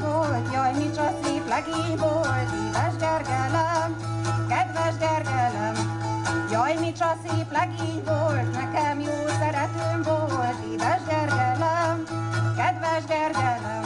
volt, jaj, micsa szép legény volt, édes Gergelem, kedves Gergelem. Jaj, micsa szép legény volt, nekem jó szeretőm volt, édes Gergelem, kedves Gergelem.